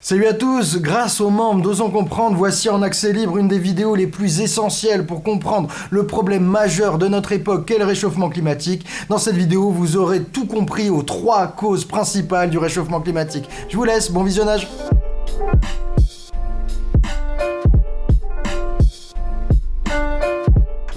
Salut à tous, grâce aux membres d'Osons Comprendre, voici en accès libre une des vidéos les plus essentielles pour comprendre le problème majeur de notre époque qu'est le réchauffement climatique. Dans cette vidéo, vous aurez tout compris aux trois causes principales du réchauffement climatique. Je vous laisse, bon visionnage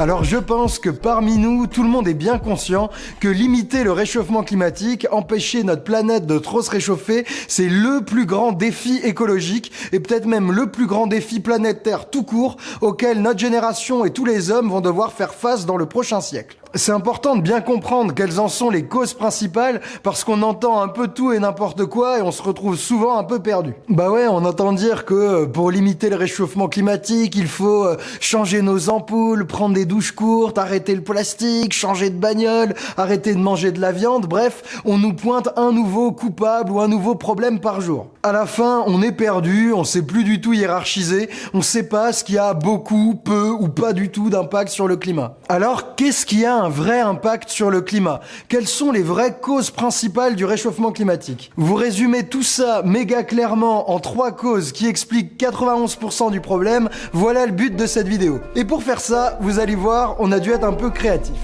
Alors je pense que parmi nous, tout le monde est bien conscient que limiter le réchauffement climatique, empêcher notre planète de trop se réchauffer, c'est le plus grand défi écologique et peut-être même le plus grand défi planétaire tout court auquel notre génération et tous les hommes vont devoir faire face dans le prochain siècle. C'est important de bien comprendre quelles en sont les causes principales parce qu'on entend un peu tout et n'importe quoi et on se retrouve souvent un peu perdu. Bah ouais, on entend dire que euh, pour limiter le réchauffement climatique, il faut euh, changer nos ampoules, prendre des douches courtes, arrêter le plastique, changer de bagnole, arrêter de manger de la viande, bref, on nous pointe un nouveau coupable ou un nouveau problème par jour. À la fin, on est perdu, on sait plus du tout hiérarchiser, on sait pas ce qui a beaucoup, peu ou pas du tout d'impact sur le climat. Alors, qu'est-ce qui a un vrai impact sur le climat Quelles sont les vraies causes principales du réchauffement climatique? Vous résumez tout ça méga clairement en trois causes qui expliquent 91% du problème, voilà le but de cette vidéo. Et pour faire ça, vous allez voir, on a dû être un peu créatif.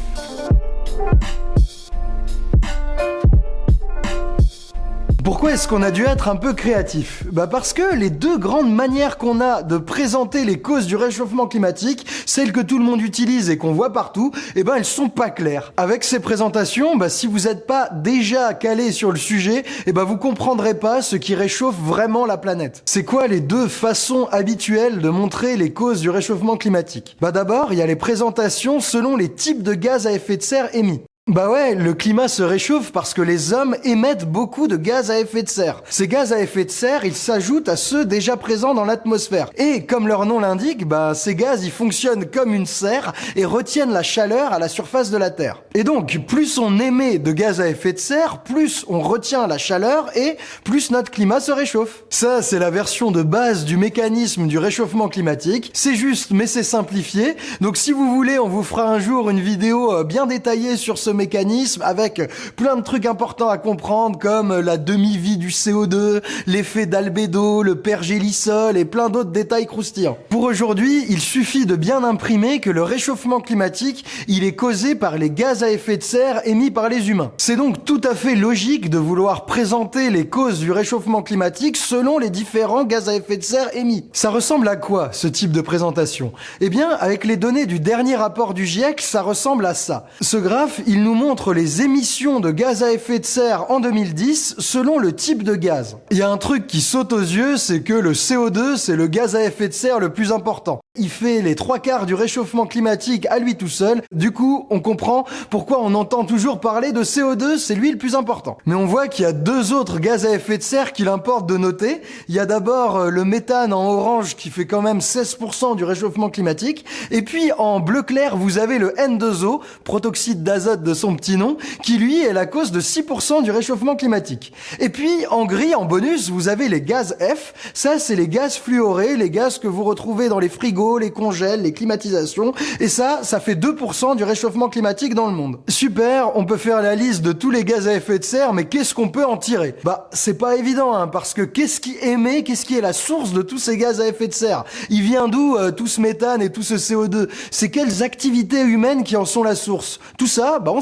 Pourquoi est-ce qu'on a dû être un peu créatif Bah parce que les deux grandes manières qu'on a de présenter les causes du réchauffement climatique, celles que tout le monde utilise et qu'on voit partout, eh ben elles sont pas claires. Avec ces présentations, bah si vous n'êtes pas déjà calé sur le sujet, eh ben vous comprendrez pas ce qui réchauffe vraiment la planète. C'est quoi les deux façons habituelles de montrer les causes du réchauffement climatique? Bah d'abord, il y a les présentations selon les types de gaz à effet de serre émis. Bah ouais, le climat se réchauffe parce que les hommes émettent beaucoup de gaz à effet de serre. Ces gaz à effet de serre, ils s'ajoutent à ceux déjà présents dans l'atmosphère. Et comme leur nom l'indique, bah ces gaz, ils fonctionnent comme une serre et retiennent la chaleur à la surface de la Terre. Et donc, plus on émet de gaz à effet de serre, plus on retient la chaleur et plus notre climat se réchauffe. Ça, c'est la version de base du mécanisme du réchauffement climatique. C'est juste, mais c'est simplifié. Donc si vous voulez, on vous fera un jour une vidéo euh, bien détaillée sur ce mécanisme avec plein de trucs importants à comprendre comme la demi-vie du CO2, l'effet d'albédo, le pergélisol et plein d'autres détails croustillants. Pour aujourd'hui, il suffit de bien imprimer que le réchauffement climatique, il est causé par les gaz à effet de serre émis par les humains. C'est donc tout à fait logique de vouloir présenter les causes du réchauffement climatique selon les différents gaz à effet de serre émis. Ça ressemble à quoi ce type de présentation? Eh bien, avec les données du dernier rapport du GIEC, ça ressemble à ça. Ce graphe, il nous montre les émissions de gaz à effet de serre en 2010 selon le type de gaz. Il y a un truc qui saute aux yeux, c'est que le CO2, c'est le gaz à effet de serre le plus important. Il fait les trois quarts du réchauffement climatique à lui tout seul. Du coup, on comprend pourquoi on entend toujours parler de CO2, c'est lui le plus important. Mais on voit qu'il y a deux autres gaz à effet de serre qu'il importe de noter. Il y a d'abord euh, le méthane en orange qui fait quand même 16% du réchauffement climatique. Et puis en bleu clair, vous avez le N2O, protoxyde d'azote de son petit nom, qui lui est la cause de 6% du réchauffement climatique. Et puis en gris, en bonus, vous avez les gaz F. Ça, c'est les gaz fluorés, les gaz que vous retrouvez dans les frigos les congèles, les climatisations, et ça, ça fait 2% du réchauffement climatique dans le monde. Super, on peut faire la liste de tous les gaz à effet de serre, mais qu'est-ce qu'on peut en tirer? Bah, c'est pas évident, hein, parce que qu'est-ce qui émet, qu'est-ce qui est la source de tous ces gaz à effet de serre? Il vient d'où euh, tout ce méthane et tout ce CO2 C'est quelles activités humaines qui en sont la source? Tout ça, bah on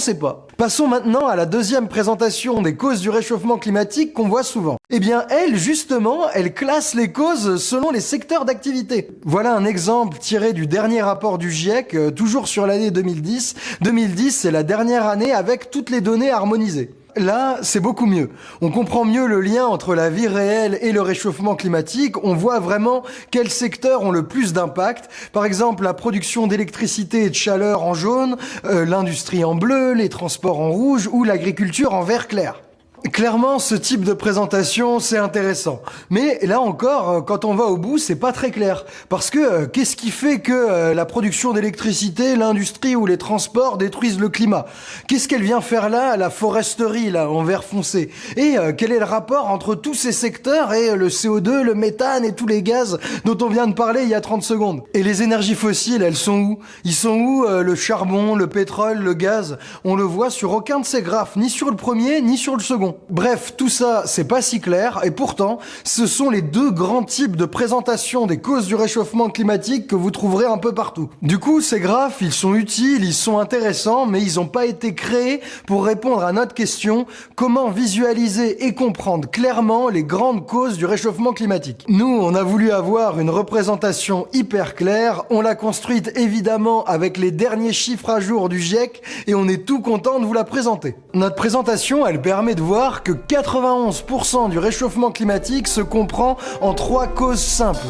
Passons maintenant à la deuxième présentation des causes du réchauffement climatique qu'on voit souvent. Eh bien, elle, justement, elle classe les causes selon les secteurs d'activité. Voilà un exemple tiré du dernier rapport du GIEC, euh, toujours sur l'année 2010. 2010, c'est la dernière année avec toutes les données harmonisées. Là, c'est beaucoup mieux. On comprend mieux le lien entre la vie réelle et le réchauffement climatique. On voit vraiment quels secteurs ont le plus d'impact. Par exemple, la production d'électricité et de chaleur en jaune, euh, l'industrie en bleu, les transports en rouge ou l'agriculture en vert clair. Clairement, ce type de présentation, c'est intéressant. Mais là encore, euh, quand on va au bout, c'est pas très clair. Parce que euh, qu'est-ce qui fait que euh, la production d'électricité, l'industrie ou les transports détruisent le climat? Qu'est-ce qu'elle vient faire là, la foresterie, là, en vert foncé? Et quel est le rapport entre tous ces secteurs et le CO2, le méthane et tous les gaz dont on vient de parler il y a 30 secondes? Et les énergies fossiles, elles sont où? Ils sont où le charbon, le pétrole, le gaz? On le voit sur aucun de ces graphes, ni sur le premier, ni sur le second. Bref, tout ça, c'est pas si clair, et pourtant, ce sont les deux grands types de présentation des causes du réchauffement climatique que vous trouverez un peu partout. Du coup, ces graphes, ils sont utiles, ils sont intéressants, mais ils n'ont pas été créés pour répondre à notre question, comment visualiser et comprendre clairement les grandes causes du réchauffement climatique. Nous, on a voulu avoir une représentation hyper claire, on l'a construite évidemment avec les derniers chiffres à jour du GIEC, et on est tout content de vous la présenter. Notre présentation, elle permet de voir que 91% du réchauffement climatique se comprend en trois causes simples.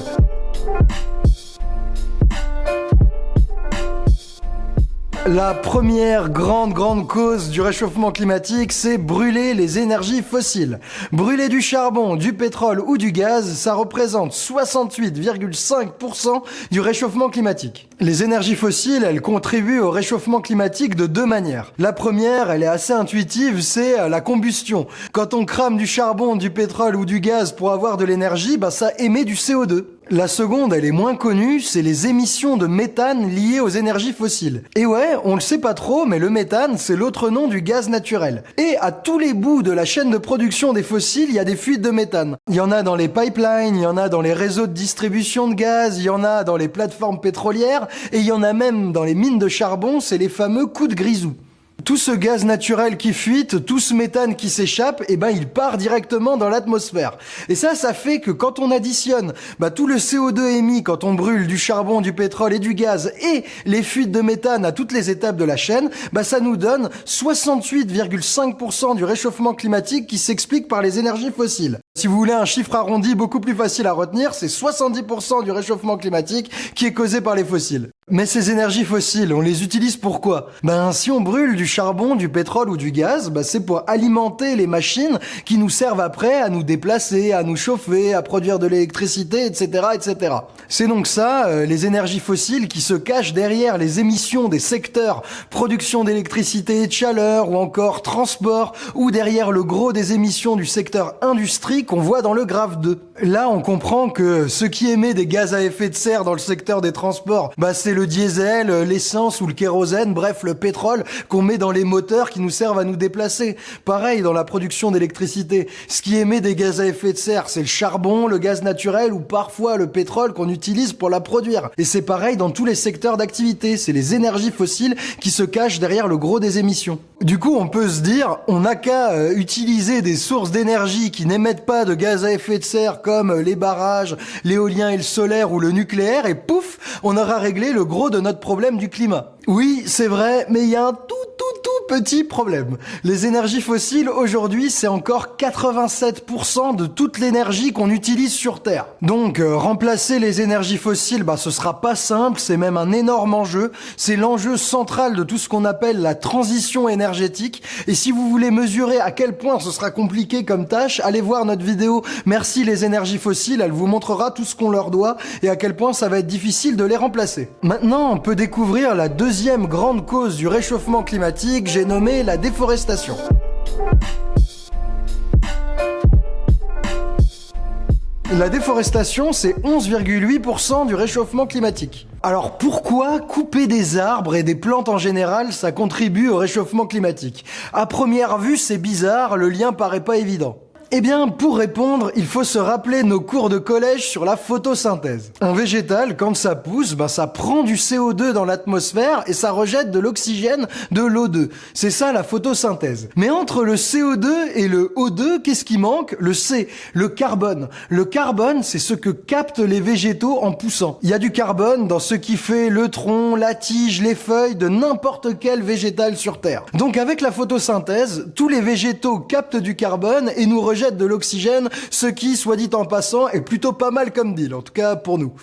La première grande grande cause du réchauffement climatique, c'est brûler les énergies fossiles. Brûler du charbon, du pétrole ou du gaz, ça représente 68,5% du réchauffement climatique. Les énergies fossiles, elles contribuent au réchauffement climatique de deux manières. La première, elle est assez intuitive, c'est la combustion. Quand on crame du charbon, du pétrole ou du gaz pour avoir de l'énergie, bah ça émet du CO2. La seconde, elle est moins connue, c'est les émissions de méthane liées aux énergies fossiles. Et ouais, on le sait pas trop, mais le méthane, c'est l'autre nom du gaz naturel. Et à tous les bouts de la chaîne de production des fossiles, il y a des fuites de méthane. Il y en a dans les pipelines, il y en a dans les réseaux de distribution de gaz, il y en a dans les plateformes pétrolières, et il y en a même dans les mines de charbon, c'est les fameux coups de grisou tout ce gaz naturel qui fuite, tout ce méthane qui s'échappe, eh ben il part directement dans l'atmosphère. Et ça, ça fait que quand on additionne bah, tout le CO2 émis quand on brûle du charbon, du pétrole et du gaz et les fuites de méthane à toutes les étapes de la chaîne, bah, ça nous donne 68,5% du réchauffement climatique qui s'explique par les énergies fossiles. Si vous voulez un chiffre arrondi beaucoup plus facile à retenir, c'est 70% du réchauffement climatique qui est causé par les fossiles. Mais ces énergies fossiles, on les utilise pourquoi? Ben si on brûle du charbon, du pétrole ou du gaz, ben, c'est pour alimenter les machines qui nous servent après à nous déplacer, à nous chauffer, à produire de l'électricité, etc., etc. C'est donc ça, euh, les énergies fossiles qui se cachent derrière les émissions des secteurs production d'électricité et de chaleur ou encore transport ou derrière le gros des émissions du secteur industrie qu'on voit dans le graphe 2. Là, on comprend que ce qui émet des gaz à effet de serre dans le secteur des transports, bah, c'est le diesel, l'essence ou le kérosène, bref, le pétrole qu'on met dans les moteurs qui nous servent à nous déplacer. Pareil dans la production d'électricité. Ce qui émet des gaz à effet de serre, c'est le charbon, le gaz naturel ou parfois le pétrole qu'on utilise pour la produire. Et c'est pareil dans tous les secteurs d'activité. C'est les énergies fossiles qui se cachent derrière le gros des émissions. Du coup, on peut se dire, on n'a qu'à euh, utiliser des sources d'énergie qui n'émettent pas de gaz à effet de serre comme les barrages, l'éolien et le solaire ou le nucléaire, et pouf, on aura réglé le gros de notre problème du climat. Oui, c'est vrai, mais il y a un tout petit problème. Les énergies fossiles, aujourd'hui, c'est encore 87% de toute l'énergie qu'on utilise sur Terre. Donc, euh, remplacer les énergies fossiles, bah, ce sera pas simple, c'est même un énorme enjeu. C'est l'enjeu central de tout ce qu'on appelle la transition énergétique. Et si vous voulez mesurer à quel point ce sera compliqué comme tâche, allez voir notre vidéo Merci les énergies fossiles, elle vous montrera tout ce qu'on leur doit et à quel point ça va être difficile de les remplacer. Maintenant, on peut découvrir la deuxième grande cause du réchauffement climatique, j'ai nommé la déforestation. La déforestation, c'est 11,8% du réchauffement climatique. Alors pourquoi couper des arbres et des plantes en général, ça contribue au réchauffement climatique? À première vue, c'est bizarre, le lien paraît pas évident. Eh bien, pour répondre, il faut se rappeler nos cours de collège sur la photosynthèse. Un végétal, quand ça pousse, ben ça prend du CO2 dans l'atmosphère et ça rejette de l'oxygène de l'O2. C'est ça la photosynthèse. Mais entre le CO2 et le O2, qu'est-ce qui manque? Le C, le carbone. Le carbone, c'est ce que captent les végétaux en poussant. Il y a du carbone dans ce qui fait le tronc, la tige, les feuilles de n'importe quel végétal sur Terre. Donc avec la photosynthèse, tous les végétaux captent du carbone et nous rejettent de l'oxygène, ce qui, soit dit en passant, est plutôt pas mal comme deal, en tout cas pour nous.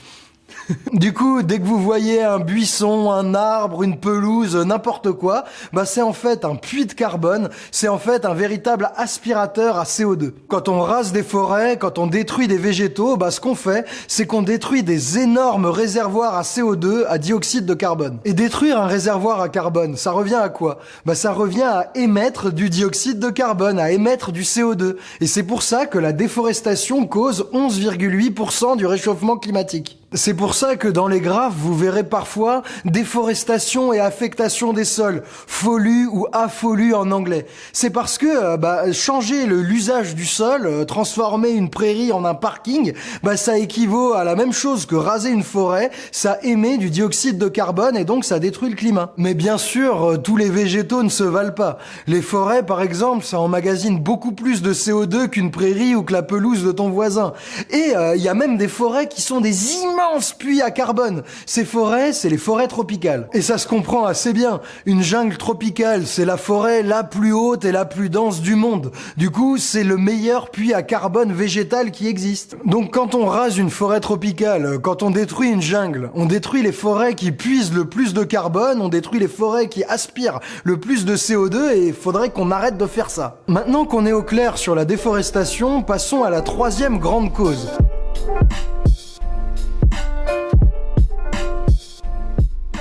du coup, dès que vous voyez un buisson, un arbre, une pelouse, n'importe quoi, bah c'est en fait un puits de carbone, c'est en fait un véritable aspirateur à CO2. Quand on rase des forêts, quand on détruit des végétaux, bah ce qu'on fait, c'est qu'on détruit des énormes réservoirs à CO2, à dioxyde de carbone. Et détruire un réservoir à carbone, ça revient à quoi? Bah ça revient à émettre du dioxyde de carbone, à émettre du CO2. Et c'est pour ça que la déforestation cause 11,8% du réchauffement climatique. C'est pour ça que dans les graphes, vous verrez parfois déforestation et affectation des sols, FOLU ou AFOLU en anglais. C'est parce que euh, bah, changer l'usage du sol, euh, transformer une prairie en un parking, bah, ça équivaut à la même chose que raser une forêt, ça émet du dioxyde de carbone et donc ça détruit le climat. Mais bien sûr, euh, tous les végétaux ne se valent pas. Les forêts, par exemple, ça emmagasine beaucoup plus de CO2 qu'une prairie ou que la pelouse de ton voisin. Et il y a même des forêts qui sont des immenses puits à carbone. Ces forêts, c'est les forêts tropicales. Et ça se comprend assez bien. Une jungle tropicale, c'est la forêt la plus haute et la plus dense du monde. Du coup, c'est le meilleur puits à carbone végétal qui existe. Donc quand on rase une forêt tropicale, quand on détruit une jungle, on détruit les forêts qui puisent le plus de carbone, on détruit les forêts qui aspirent le plus de CO2 et faudrait qu'on arrête de faire ça. Maintenant qu'on est au clair sur la déforestation, passons à la troisième grande cause.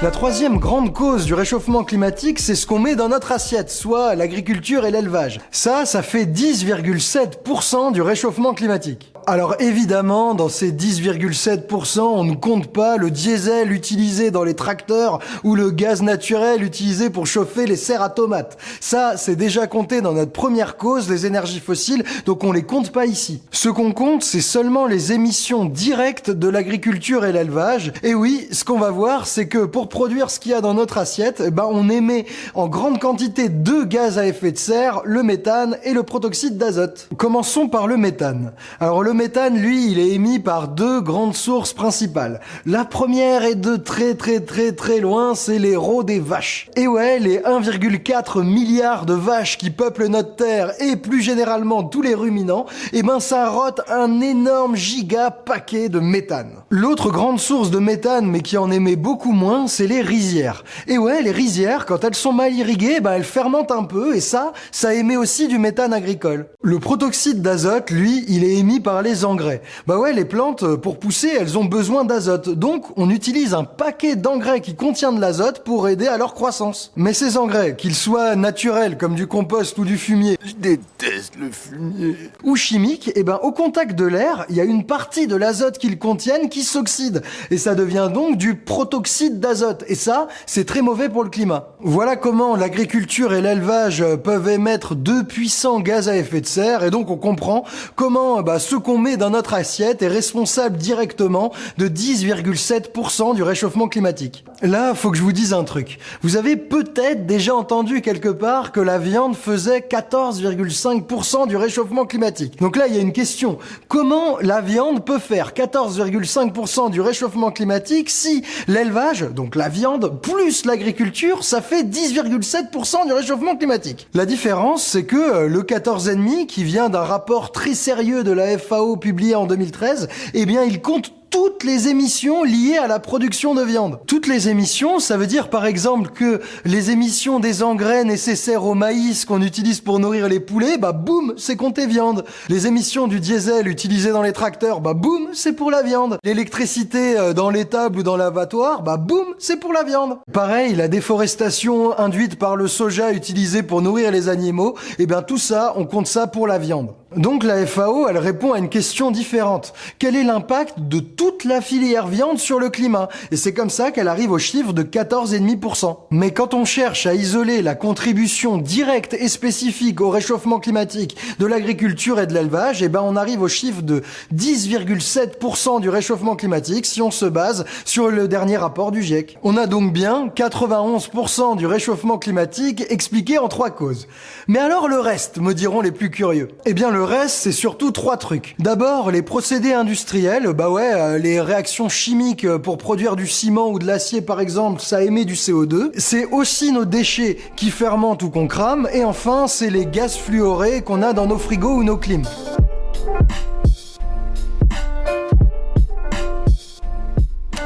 La troisième grande cause du réchauffement climatique, c'est ce qu'on met dans notre assiette, soit l'agriculture et l'élevage. Ça, ça fait 10,7% du réchauffement climatique. Alors évidemment, dans ces 10,7%, on ne compte pas le diesel utilisé dans les tracteurs ou le gaz naturel utilisé pour chauffer les serres à tomates. Ça, c'est déjà compté dans notre première cause, les énergies fossiles, donc on les compte pas ici. Ce qu'on compte, c'est seulement les émissions directes de l'agriculture et l'élevage. Et oui, ce qu'on va voir, c'est que pour produire ce qu'il y a dans notre assiette, eh ben, on émet en grande quantité deux gaz à effet de serre, le méthane et le protoxyde d'azote. Commençons par le méthane. Méthane, lui, il est émis par deux grandes sources principales. La première est de très très très très loin, c'est les rots des vaches. Et ouais, les 1,4 milliards de vaches qui peuplent notre terre et plus généralement tous les ruminants, eh ben ça rote un énorme giga paquet de méthane. L'autre grande source de méthane, mais qui en émet beaucoup moins, c'est les rizières. Et ouais, les rizières, quand elles sont mal irriguées, bah elles fermentent un peu, et ça, ça émet aussi du méthane agricole. Le protoxyde d'azote, lui, il est émis par les engrais. Bah ouais, les plantes, euh, pour pousser, elles ont besoin d'azote. Donc, on utilise un paquet d'engrais qui contient de l'azote pour aider à leur croissance. Mais ces engrais, qu'ils soient naturels, comme du compost ou du fumier, je déteste le fumier, ou chimiques, eh ben, au contact de l'air, il y a une partie de l'azote qu'ils contiennent qui s'oxyde. Et ça devient donc du protoxyde d'azote. Et ça, c'est très mauvais pour le climat. Voilà comment l'agriculture et l'élevage peuvent émettre deux puissants gaz à effet de serre. Et donc, on comprend comment bah, ce met dans notre assiette est responsable directement de 10,7% du réchauffement climatique. Là, faut que je vous dise un truc. Vous avez peut-être déjà entendu quelque part que la viande faisait 14,5% du réchauffement climatique. Donc là, il y a une question. Comment la viande peut faire 14,5% du réchauffement climatique si l'élevage, donc la viande, plus l'agriculture, ça fait 10,7% du réchauffement climatique? La différence, c'est que euh, le 14,5 qui vient d'un rapport très sérieux de la FAO publié en 2013, eh bien, il compte toutes les émissions liées à la production de viande. Toutes les émissions, ça veut dire par exemple que les émissions des engrais nécessaires au maïs qu'on utilise pour nourrir les poulets, bah boum, c'est compté viande. Les émissions du diesel utilisé dans les tracteurs, bah boum, c'est pour la viande. L'électricité euh, dans l'étable ou dans l'abattoir, bah boum, c'est pour la viande. Pareil, la déforestation induite par le soja utilisé pour nourrir les animaux, et eh bien tout ça, on compte ça pour la viande. Donc la FAO, elle répond à une question différente. Quel est l'impact de toute la filière viande sur le climat? Et c'est comme ça qu'elle arrive au chiffre de 14,5%. Mais quand on cherche à isoler la contribution directe et spécifique au réchauffement climatique de l'agriculture et de l'élevage, eh ben on arrive au chiffre de 10,7% du réchauffement climatique si on se base sur le dernier rapport du GIEC. On a donc bien 91% du réchauffement climatique expliqué en trois causes. Mais alors le reste, me diront les plus curieux. Eh bien le reste, c'est surtout trois trucs. D'abord, les procédés industriels, bah ouais, euh, les réactions chimiques euh, pour produire du ciment ou de l'acier par exemple, ça émet du CO2. C'est aussi nos déchets qui fermentent ou qu'on crame. Et enfin, c'est les gaz fluorés qu'on a dans nos frigos ou nos clims.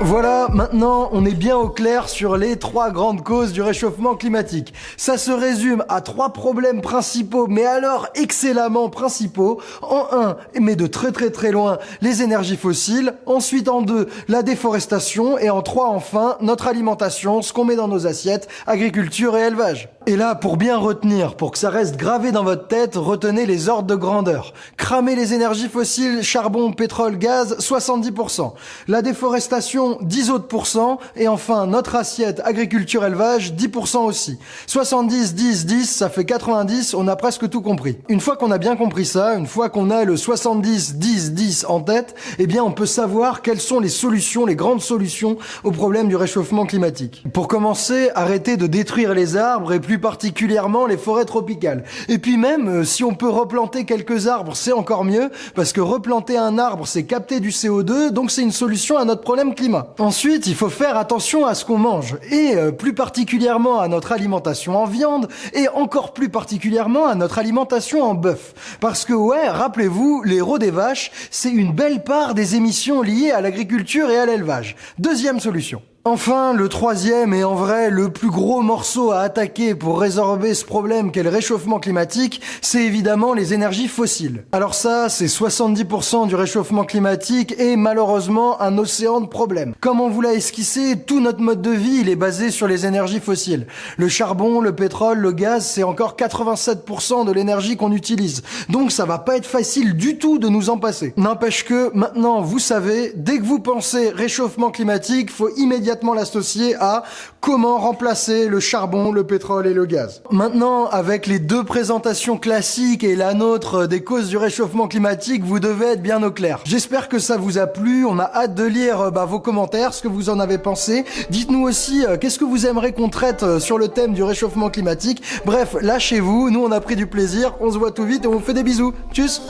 Voilà, maintenant on est bien au clair sur les trois grandes causes du réchauffement climatique. Ça se résume à trois problèmes principaux, mais alors excellemment principaux. En un, mais de très très très loin, les énergies fossiles. Ensuite en deux, la déforestation. Et en trois, enfin, notre alimentation, ce qu'on met dans nos assiettes, agriculture et élevage. Et là, pour bien retenir, pour que ça reste gravé dans votre tête, retenez les ordres de grandeur. Cramer les énergies fossiles, charbon, pétrole, gaz, 70%. La déforestation, 10 autres pourcents. Et enfin, notre assiette agriculture-élevage, 10% aussi. 70, 10, 10, ça fait 90, on a presque tout compris. Une fois qu'on a bien compris ça, une fois qu'on a le 70, 10, 10 en tête, eh bien on peut savoir quelles sont les solutions, les grandes solutions au problème du réchauffement climatique. Pour commencer, arrêtez de détruire les arbres et plus particulièrement les forêts tropicales. Et puis même, euh, si on peut replanter quelques arbres, c'est encore mieux, parce que replanter un arbre, c'est capter du CO2, donc c'est une solution à notre problème climat. Ensuite, il faut faire attention à ce qu'on mange, et euh, plus particulièrement à notre alimentation en viande, et encore plus particulièrement à notre alimentation en bœuf. Parce que ouais, rappelez-vous, les rots des vaches, c'est une belle part des émissions liées à l'agriculture et à l'élevage. Deuxième solution. Enfin, le troisième et en vrai le plus gros morceau à attaquer pour résorber ce problème qu'est le réchauffement climatique, c'est évidemment les énergies fossiles. Alors ça, c'est 70% du réchauffement climatique et malheureusement un océan de problèmes. Comme on vous l'a esquissé, tout notre mode de vie, il est basé sur les énergies fossiles. Le charbon, le pétrole, le gaz, c'est encore 87% de l'énergie qu'on utilise. Donc ça va pas être facile du tout de nous en passer. N'empêche que maintenant, vous savez, dès que vous pensez réchauffement climatique, faut immédiatement l'associer à comment remplacer le charbon, le pétrole et le gaz. Maintenant, avec les deux présentations classiques et la nôtre des causes du réchauffement climatique, vous devez être bien au clair. J'espère que ça vous a plu. On a hâte de lire euh, bah, vos commentaires, ce que vous en avez pensé. Dites-nous aussi euh, qu'est-ce que vous aimeriez qu'on traite euh, sur le thème du réchauffement climatique. Bref, lâchez-vous. Nous, on a pris du plaisir. On se voit tout vite et on vous fait des bisous. Tchuss